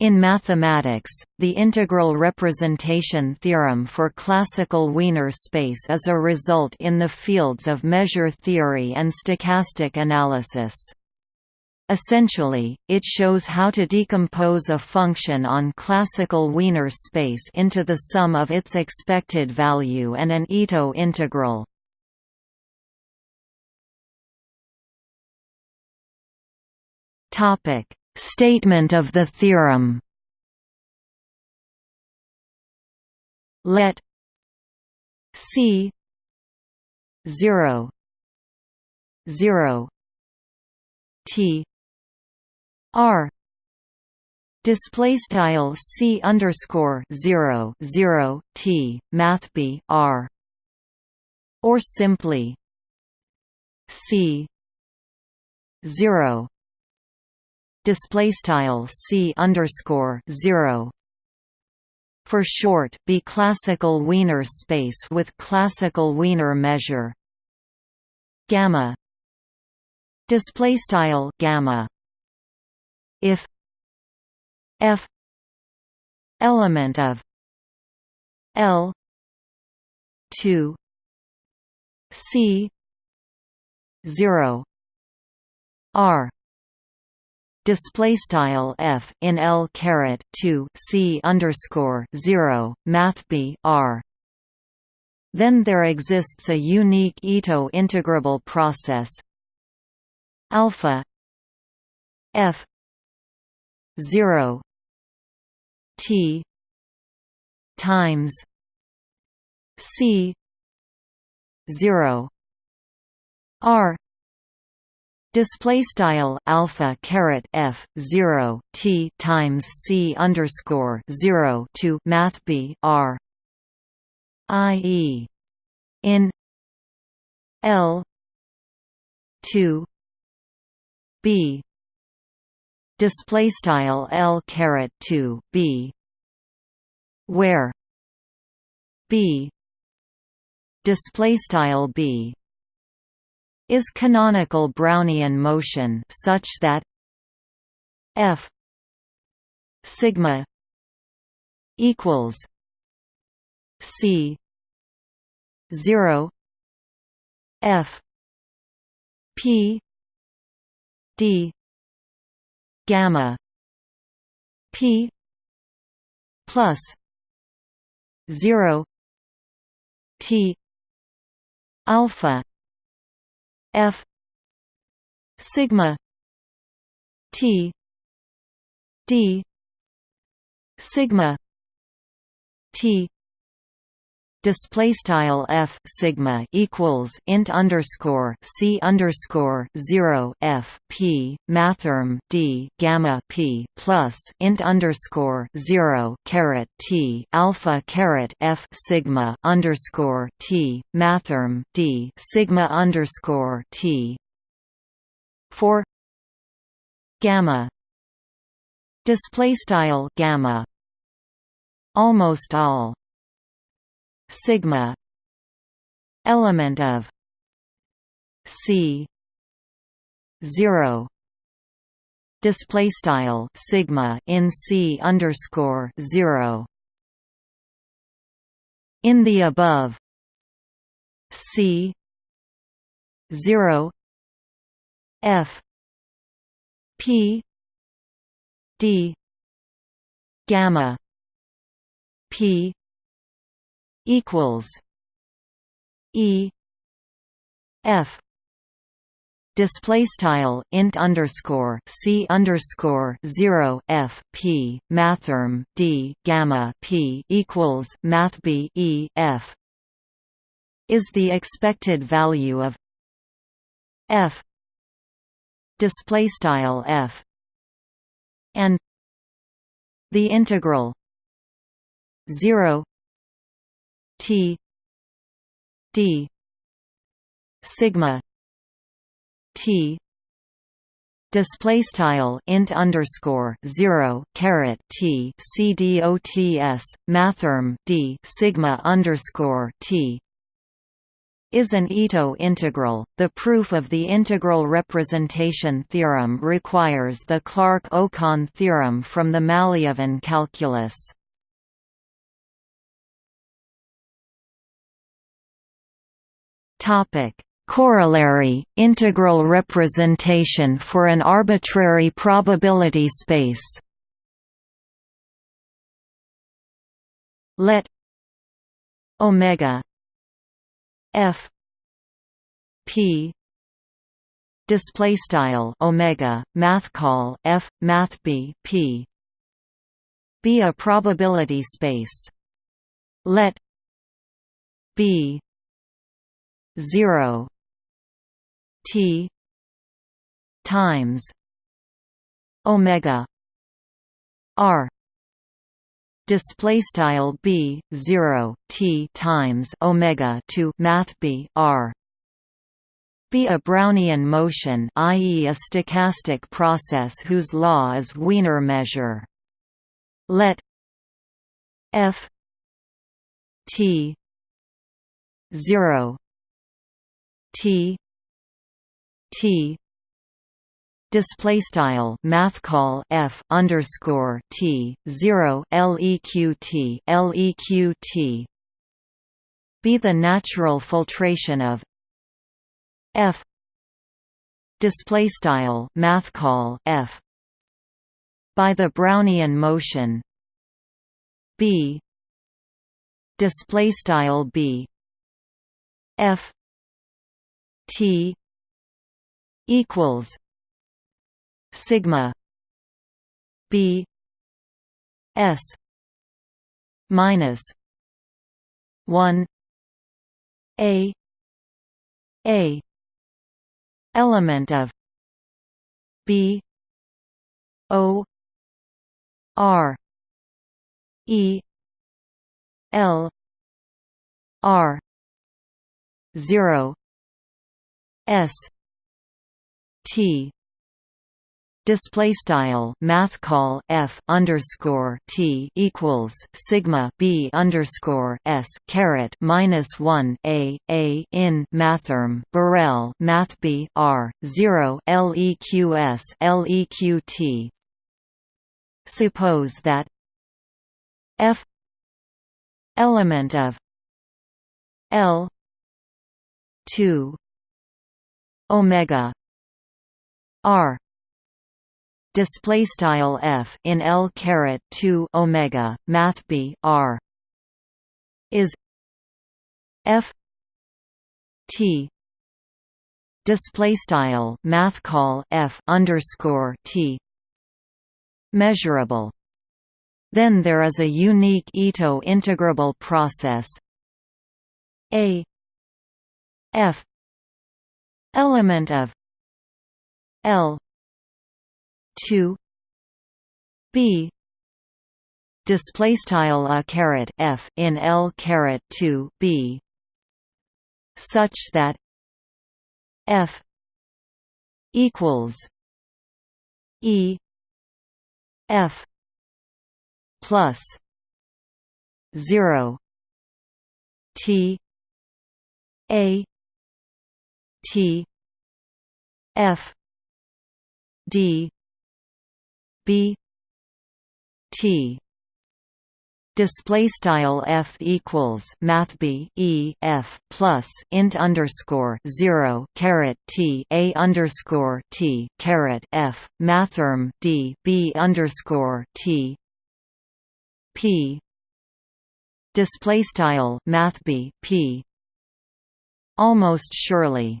In mathematics, the integral representation theorem for classical Wiener space is a result in the fields of measure theory and stochastic analysis. Essentially, it shows how to decompose a function on classical Wiener space into the sum of its expected value and an Ito integral. Statement of the theorem. Let C 0 0 T R display style C underscore 0 0 T math B R or simply C 0 display style c underscore zero. For short be classical Wiener space with classical Wiener measure. Gamma. Display style gamma. If. F. Element of. L. 2 c. 0 r display style f in l caret 2 c underscore 0 math b r. Then there exists a unique Ito integrable process alpha f 0 t times c 0 r display style alpha caret f 0 t times c underscore 0 to math b r i.e. in l 2 b display style l caret 2 b where b display style b is canonical Brownian motion such that f sigma equals c 0 f p d gamma p plus 0 t alpha f sigma t d sigma t display style f sigma equals int underscore c underscore zero f p mathrm d gamma p plus int underscore zero caret t alpha caret f sigma underscore t mathrm d sigma underscore t for gamma display style gamma almost all sigma element of c 0 display style sigma in c underscore 0 in the above c 0 f p d gamma p equals E F display style int underscore c underscore zero f p mathrm d gamma p equals math b e f is the expected value of f display style f and the integral 0 T D sigma T display style int underscore 0 caret T C D O T S mathrm D sigma underscore T is an Ito integral. The proof of the integral representation theorem requires the Clark-Ocone theorem from the Malliavin calculus. Topic: Corollary. Integral representation for an arbitrary probability space. Let omega f p display style omega math call f math b p be a probability space. Let b 0 t times omega r display style b 0 t times omega to math b r be a Brownian motion i.e. a stochastic process whose law is Wiener measure. Let f t 0 t t display style math call f underscore t 0 leqt leqt be the natural filtration of f display style math call f by the brownian motion b display style b f t equals sigma b s minus 1 a a element of b o r e l r 0 s t display style math call f underscore t equals sigma b underscore s caret minus one a a in mathrm Borel math b r zero leqs leqt. Suppose that f element of l two omega r display style f in l caret 2 omega math b r is f t display style math call f underscore t measurable. Then there is a unique Ito integrable process a f element of l 2 b display style a caret f in l caret 2 b such that f equals e f plus 0 t a t f d b t. Display style f equals math b e f plus int underscore zero caret t a underscore t caret f mathrm d b underscore t. P. Display style math b p. Almost surely